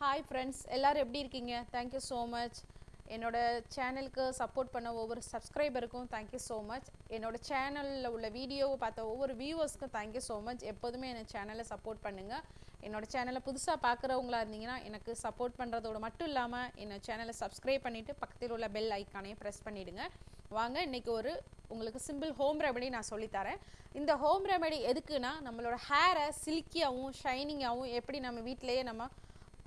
Hi friends எல்லோரும் எப்படி இருக்கீங்க? தேங்க்யூ ஸோ மச் என்னோடய சேனலுக்கு சப்போர்ட் பண்ண ஒவ்வொரு சப்ஸ்கிரைபருக்கும் தேங்க்யூ ஸோ மச் என்னோட சேனலில் உள்ள வீடியோவை பார்த்த ஒவ்வொரு வியூவர்ஸ்க்கும் தேங்க்யூ ஸோ மச் எப்போதுமே என் சேனலை சப்போர்ட் பண்ணுங்கள் என்னோட சேனலை புதுசாக பார்க்குறவங்களா இருந்தீங்கன்னா எனக்கு சப்போர்ட் பண்ணுறதோட மட்டும் இல்லாமல் என்னோட சேனலை சப்ஸ்கிரைப் பண்ணிவிட்டு பக்கத்தில் உள்ள பெல் ஐக்கானையும் ப்ரெஸ் பண்ணிவிடுங்க வாங்க இன்றைக்கி ஒரு உங்களுக்கு சிம்பிள் ஹோம் ரெமெடி நான் சொல்லித்தரேன் இந்த ஹோம் ரெமெடி எதுக்குன்னா நம்மளோட ஹேரை சில்கியாகவும் ஷைனிங்காகவும் எப்படி நம்ம வீட்டிலேயே நம்ம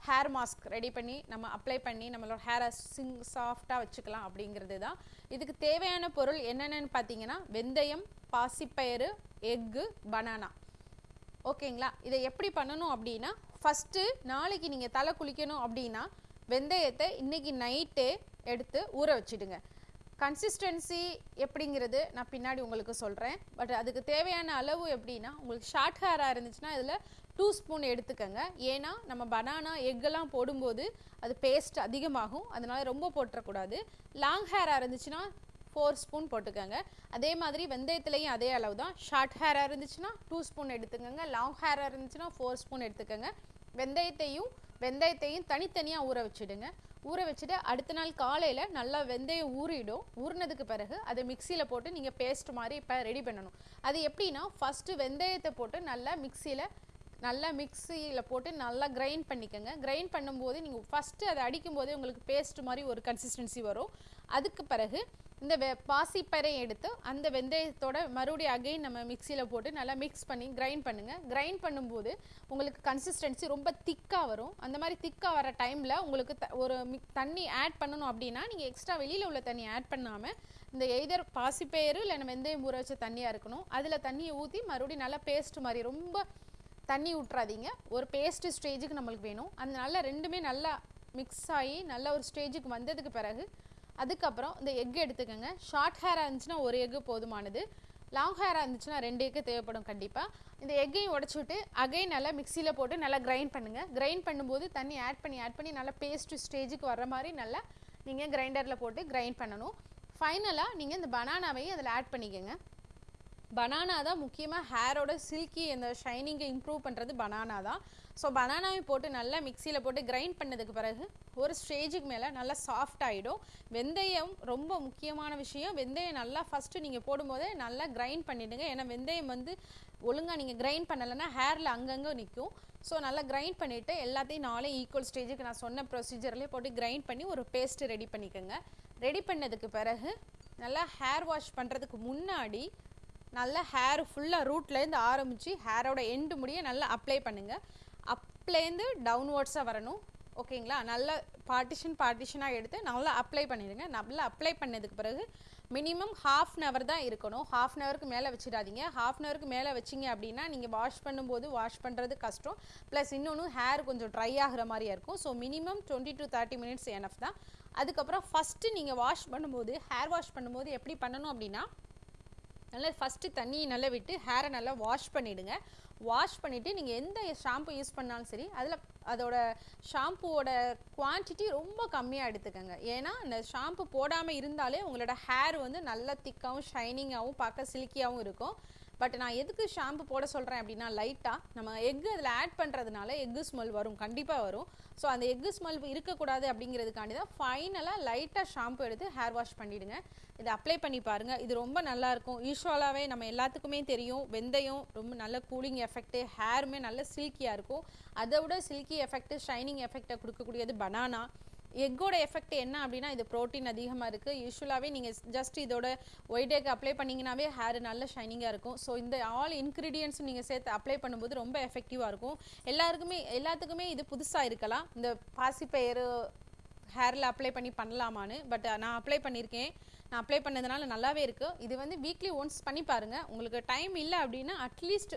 ஹேர் மாஸ்க் ரெடி பண்ணி நம்ம அப்ளை பண்ணி நம்மளோட ஹேரை சிங் சாஃப்டாக வச்சுக்கலாம் அப்படிங்கிறது தான் இதுக்கு தேவையான பொருள் என்னென்னு பார்த்தீங்கன்னா வெந்தயம் பாசிப்பயிறு எக்கு பனானா ஓகேங்களா? இதை எப்படி பண்ணணும் அப்படின்னா ஃபஸ்ட்டு நாளைக்கு நீங்கள் தலை குளிக்கணும் அப்படின்னா வெந்தயத்தை இன்றைக்கி நைட்டே எடுத்து ஊற வச்சிடுங்க. கன்சிஸ்டன்சி எப்படிங்கிறது நான் பின்னாடி உங்களுக்கு சொல்கிறேன் பட் அதுக்கு தேவையான அளவு எப்படின்னா உங்களுக்கு ஷார்ட் ஹேராக இருந்துச்சுன்னா இதில் டூ ஸ்பூன் எடுத்துக்கோங்க. ஏன்னா நம்ம பனானா எக்கெல்லாம் போடும்போது அது பேஸ்ட் அதிகமாகும். அதனால் ரொம்ப போட்டுறக்கூடாது. லாங் ஹேராக இருந்துச்சுன்னா ஃபோர் ஸ்பூன் போட்டுக்கோங்க. அதே மாதிரி வெந்தயத்துலேயும் அதே அளவு தான் ஷார்ட் ஹேராக இருந்துச்சுன்னா டூ ஸ்பூன் எடுத்துக்கோங்க. லாங் ஹேராக இருந்துச்சுன்னா ஃபோர் ஸ்பூன் எடுத்துக்கோங்க. வெந்தயத்தையும் வெந்தயத்தையும் தனித்தனியாக ஊற வச்சுடுங்க. ஊற வச்சுட்டு அடுத்த நாள் காலையில் நல்லா வெந்தயம் ஊறிடும். ஊறினதுக்கு பிறகு அதை மிக்சியில் போட்டு நீங்கள் பேஸ்ட் மாதிரி இப்போ ரெடி பண்ணணும். அது எப்படின்னா ஃபஸ்ட்டு வெந்தயத்தை போட்டு நல்லா மிக்சியில் நல்லா மிக்சியில் போட்டு நல்லா கிரைண்ட் பண்ணிக்கோங்க. கிரைண்ட் பண்ணும்போது நீங்கள் ஃபஸ்ட்டு அதை அடிக்கும்போதே உங்களுக்கு பேஸ்ட் மாதிரி ஒரு கன்சிஸ்டன்சி வரும். அதுக்கு பிறகு இந்த வெ பாசிப்பறை எடுத்து அந்த வெந்தயத்தோட மறுபடியும் அகைன் நம்ம மிக்சியில் போட்டு நல்லா மிக்ஸ் பண்ணி கிரைண்ட் பண்ணுங்கள் கிரைண்ட் பண்ணும்போது உங்களுக்கு கன்சிஸ்டன்சி ரொம்ப திக்காக வரும். அந்த மாதிரி திக்காக வர டைமில் உங்களுக்கு த ஒரு மிக் தண்ணி ஆட் பண்ணணும் அப்படின்னா நீங்கள் எக்ஸ்ட்ரா வெளியில் உள்ள தண்ணி ஆட் பண்ணாமல் இந்த எய்தர் பாசிப்பயிறு இல்லை வெந்தயம் ஊற வச்ச தண்ணியாக இருக்கணும். அதில் தண்ணியை ஊற்றி மறுபடியும் நல்லா பேஸ்ட் மாதிரி ரொம்ப தண்ணி விட்றாதீங்க ஒரு பேஸ்ட்டு ஸ்டேஜுக்கு நம்மளுக்கு வேணும். அதனால ரெண்டுமே நல்லா மிக்ஸ் ஆகி நல்ல ஒரு ஸ்டேஜுக்கு வந்ததுக்கு பிறகு அதுக்கப்புறம் இந்த எக் எடுத்துக்கோங்க. ஷார்ட் ஹேராக இருந்துச்சுன்னா ஒரு எக்கு போதுமானது. லாங் ஹேராக இருந்துச்சுன்னா ரெண்டு எக்கு தேவைப்படும் கண்டிப்பாக இந்த எக்கையும் உடச்சி விட்டு அகைன் நல்லா மிக்சியில் போட்டு நல்லா கிரைண்ட் பண்ணுங்கள் கிரைண்ட் பண்ணும்போது தண்ணி ஆட் பண்ணி ஆட் பண்ணி நல்லா பேஸ்ட் ஸ்டேஜுக்கு வர மாதிரி நல்லா நீங்கள் கிரைண்டரில் போட்டு கிரைண்ட் பண்ணணும். ஃபைனலாக நீங்கள் இந்த பனானாவையும் அதில் ஆட் பண்ணிக்கோங்க. பனானா தான் முக்கியமாக ஹேரோட சில்கி அந்த ஷைனிங்கை இம்ப்ரூவ் பண்ணுறது பனானா தான். ஸோ பனானாவை போட்டு நல்லா மிக்சியில் போட்டு கிரைண்ட் பண்ணதுக்கு பிறகு ஒரு ஸ்டேஜுக்கு மேலே நல்லா சாஃப்ட் ஆகிடும் வெந்தயம் ரொம்ப முக்கியமான விஷயம். வெந்தயம் நல்லா ஃபஸ்ட்டு நீங்கள் போடும்போதே நல்லா கிரைண்ட் பண்ணிவிடுங்க ஏன்னா வெந்தயம் வந்து ஒழுங்காக நீங்கள் கிரைண்ட் பண்ணலைன்னா ஹேரில் அங்கங்கே நிற்கும் ஸோ நல்லா கிரைண்ட் பண்ணிவிட்டு எல்லாத்தையும் நாளே ஈக்குவல் ஸ்டேஜுக்கு நான் சொன்ன ப்ரொசீஜர்லேயே போட்டு கிரைண்ட் பண்ணி ஒரு பேஸ்ட்டு ரெடி பண்ணிக்கோங்க. ரெடி பண்ணதுக்கு பிறகு நல்லா ஹேர் வாஷ் பண்ணுறதுக்கு முன்னாடி நல்லா ஹேர் ஃபுல்லாக ரூட்லேருந்து ஆரம்பித்து ஹேரோட எண்டு முடிய நல்லா அப்ளை பண்ணுங்கள் அப்லேருந்து டவுன்வர்ட்ஸாக வரணும். ஓகேங்களா? நல்லா பார்ட்டிஷன் பார்ட்டிஷனாக எடுத்து நல்லா அப்ளை பண்ணிடுங்க. நல்லா அப்ளை பண்ணதுக்கு பிறகு மினிமம் ஹாஃப் அன் ஹவர் தான் இருக்கணும். ஹாஃப் அன் ஹவருக்கு மேலே வச்சிடாதீங்க. ஹாஃப் அன் ஹவருக்கு மேலே வச்சிங்க அப்படின்னா நீங்கள் வாஷ் பண்ணும்போது வாஷ் பண்ணுறது கஷ்டம். ப்ளஸ் இன்னொன்று ஹேர் கொஞ்சம் ட்ரை ஆகிற மாதிரியா இருக்கும். So minimum twenty to thirty minutes enough தான். அதுக்கப்புறம் ஃபஸ்ட்டு நீங்கள் வாஷ் பண்ணும்போது ஹேர் வாஷ் பண்ணும்போது எப்படி பண்ணணும் அப்படின்னா நல்லா ஃபஸ்ட்டு தண்ணியை நல்லா விட்டு ஹேரை நல்லா வாஷ் பண்ணிவிடுங்க வாஷ் பண்ணிவிட்டு நீங்கள் எந்த ஷாம்பு யூஸ் பண்ணாலும் சரி அதில் அதோட ஷாம்புவோட குவான்டிட்டி ரொம்ப கம்மியாக எடுத்துக்கோங்க. ஏன்னா இந்த ஷாம்பு போடாமல் இருந்தாலே உங்களோட ஹேர் வந்து நல்லா திக்காகவும் ஷைனிங்காகவும் பார்க்க சில்கியாகவும் இருக்கும். பட் நான் எதுக்கு ஷாம்பு போட சொல்கிறேன் அப்படின்னா லைட்டாக நம்ம எக்கு அதில் ஆட் பண்ணுறதுனால எக்கு ஸ்மெல் வரும் கண்டிப்பாக வரும். ஸோ அந்த எக்கு ஸ்மெல் இருக்கக்கூடாது அப்படிங்கிறதுக்காண்டி தான் ஃபைனலாக லைட்டாக ஷாம்பு எடுத்து ஹேர் வாஷ் பண்ணிவிடுங்க இதை அப்ளை பண்ணி பாருங்கள் இது ரொம்ப நல்லாயிருக்கும் யூஸ்வலாகவே நம்ம எல்லாத்துக்குமே தெரியும். வெந்தயம் ரொம்ப நல்ல கூலிங் எஃபெக்ட்டு ஹேருமே நல்ல சில்கியாக இருக்கும். அதை விட சில்கி எஃபெக்ட்டு ஷைனிங் எஃபெக்டை கொடுக்கக்கூடியது பனானா எக்கோட எஃபெக்ட் என்ன அப்படின்னா இது ப்ரோட்டீன் அதிகமாக இருக்குது யூஸ்வலாகவே நீங்கள் ஜஸ்ட் இதோட ஒயிட் எக் அப்ளை பண்ணிங்கனாவே ஹேர் நல்ல ஷைனிங்காக இருக்கும். ஸோ இந்த ஆல் இன்க்ரீடியன்ஸும் நீங்கள் சேர்த்து அப்ளை பண்ணும்போது ரொம்ப எஃபெக்டிவாக இருக்கும். எல்லாருக்குமே எல்லாத்துக்குமே இது புதுசாக இருக்கலாம். இந்த பாசிப்பயிறு ஹேரில் அப்ளை பண்ணி பண்ணலாமான்னு பட் நான் அப்ளை பண்ணியிருக்கேன் நான் அப்ளை பண்ணதுனால நல்லாவே இருக்குது இது வந்து வீக்லி ஒன்ஸ் பண்ணி பாருங்கள் உங்களுக்கு டைம் இல்லை அப்படின்னா அட்லீஸ்ட்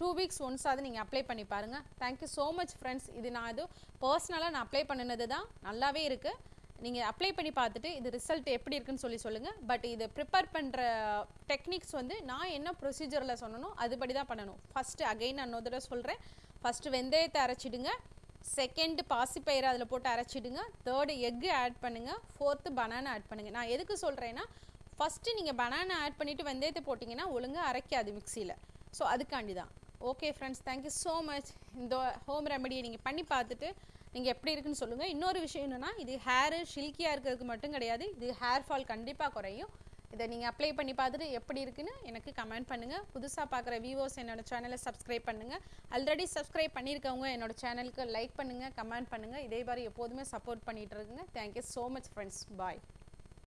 டூ வீக்ஸ் ஒன்ஸ் அது நீங்கள் அப்ளை பண்ணி பாருங்கள் தேங்க்யூ ஸோ மச் ஃப்ரெண்ட்ஸ் இது நான் இது பர்சனலாக நான் அப்ளை பண்ணினது தான். நல்லாவே இருக்குது நீங்கள் அப்ளை பண்ணி பார்த்துட்டு இது ரிசல்ட் எப்படி இருக்குன்னு சொல்லி சொல்லுங்கள் பட் இது ப்ரிப்பேர் பண்ணுற டெக்னிக்ஸ் வந்து நான் என்ன ப்ரொசீஜரில் சொன்னனோ அதுபடி தான் பண்ணணும். ஃபஸ்ட்டு அகைன் நான் இன்னொரு தடவை சொல்கிறேன் ஃபஸ்ட்டு வெந்தயத்தை அரைச்சிடுங்க. செகண்டு பாசிப்பயிறு அதில் போட்டு அரைச்சிடுங்க. தேர்டு எக்கு ஆட் பண்ணுங்கள் ஃபோர்த்து பனானா ஆட் பண்ணுங்கள் நான் எதுக்கு சொல்கிறேன்னா ஃபஸ்ட்டு நீங்கள் பனானா ஆட் பண்ணிவிட்டு வெந்தயத்தை போட்டிங்கன்னா ஒழுங்காக அரைக்காது மிக்சியில் ஸோ அதுக்காண்டி தான். Okay friends thank you so much இந்த ஹோம் ரெமடியை நீங்கள் பண்ணி பார்த்துட்டு நீங்கள் எப்படி இருக்குன்னு சொல்லுங்கள் இன்னொரு விஷயம் என்னென்னா இது ஹேரு ஷில்கியாக இருக்கிறதுக்கு மட்டும் கிடையாது. இது ஹேர் ஃபால் கண்டிப்பாக குறையும். இதை நீங்கள் அப்ளை பண்ணி பார்த்துட்டு எப்படி இருக்குன்னு எனக்கு கமெண்ட் பண்ணுங்கள் புதுசாக பார்க்குற வியூவர்ஸ் என்னோடய சேனலை சப்ஸ்கிரைப் பண்ணுங்கள் ஆல்ரெடி சப்ஸ்கிரைப் பண்ணியிருக்கவங்க என்னோட சேனலுக்கு லைக் பண்ணுங்கள் கமெண்ட் பண்ணுங்கள் இதே மாதிரி எப்போதுமே சப்போர்ட் பண்ணிகிட்டு இருக்குங்க. Thank you so much friends bye